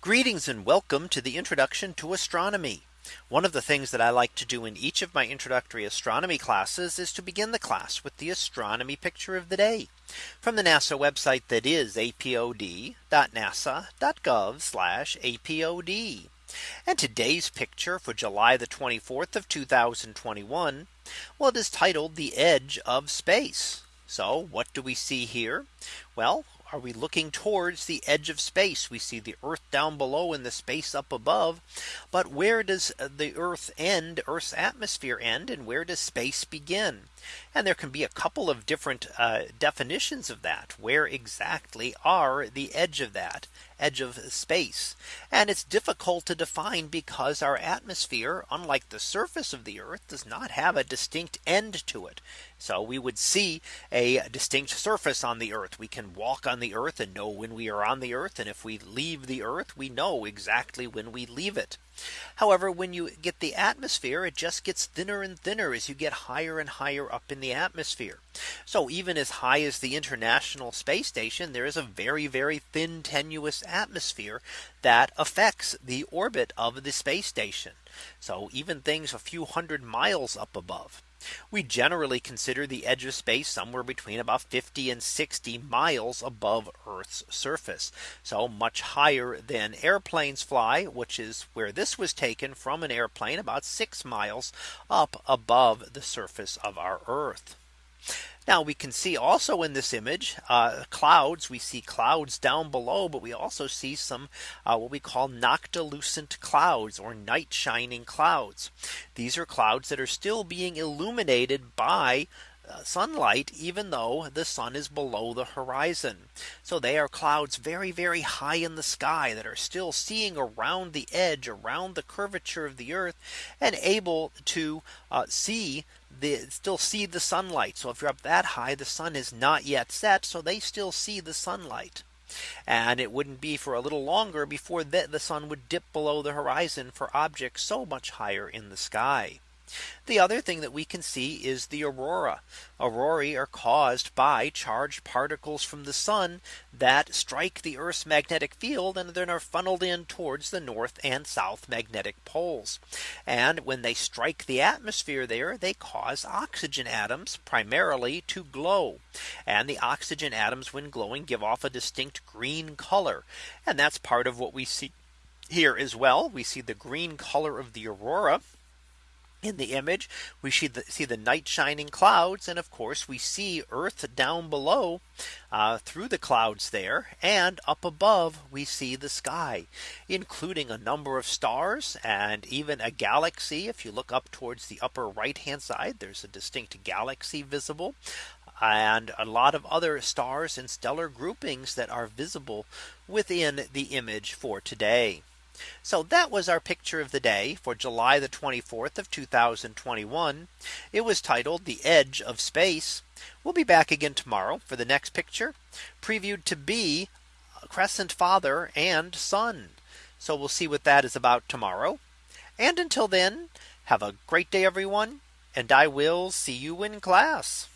Greetings and welcome to the introduction to astronomy. One of the things that I like to do in each of my introductory astronomy classes is to begin the class with the astronomy picture of the day from the NASA website that is apod.nasa.gov apod. And today's picture for July the 24th of 2021. Well, it is titled the edge of space. So what do we see here? Well, are we looking towards the edge of space? We see the Earth down below in the space up above. But where does uh, the Earth end Earth's atmosphere end? And where does space begin? And there can be a couple of different uh, definitions of that. Where exactly are the edge of that edge of space? And it's difficult to define because our atmosphere, unlike the surface of the Earth, does not have a distinct end to it. So we would see a distinct surface on the Earth. We can walk on the Earth and know when we are on the Earth. And if we leave the Earth, we know exactly when we leave it. However, when you get the atmosphere, it just gets thinner and thinner as you get higher and higher up in the atmosphere. So even as high as the International Space Station, there is a very, very thin tenuous atmosphere that affects the orbit of the space station. So even things a few hundred miles up above. We generally consider the edge of space somewhere between about 50 and 60 miles above Earth's surface. So much higher than airplanes fly, which is where this was taken from an airplane about six miles up above the surface of our Earth. Now we can see also in this image uh, clouds. We see clouds down below, but we also see some uh, what we call noctilucent clouds or night shining clouds. These are clouds that are still being illuminated by uh, sunlight even though the sun is below the horizon. So they are clouds very very high in the sky that are still seeing around the edge around the curvature of the earth and able to uh, see they still see the sunlight. So if you're up that high, the sun is not yet set. So they still see the sunlight. And it wouldn't be for a little longer before the, the sun would dip below the horizon for objects so much higher in the sky. The other thing that we can see is the aurora. Aurorae are caused by charged particles from the sun that strike the Earth's magnetic field and then are funneled in towards the north and south magnetic poles. And when they strike the atmosphere there, they cause oxygen atoms primarily to glow. And the oxygen atoms when glowing give off a distinct green color. And that's part of what we see here as well. We see the green color of the aurora in the image we see the, see the night shining clouds and of course we see earth down below uh, through the clouds there and up above we see the sky including a number of stars and even a galaxy if you look up towards the upper right hand side there's a distinct galaxy visible and a lot of other stars and stellar groupings that are visible within the image for today. So that was our picture of the day for July the 24th of 2021. It was titled the edge of space. We'll be back again tomorrow for the next picture previewed to be crescent father and son. So we'll see what that is about tomorrow. And until then, have a great day, everyone. And I will see you in class.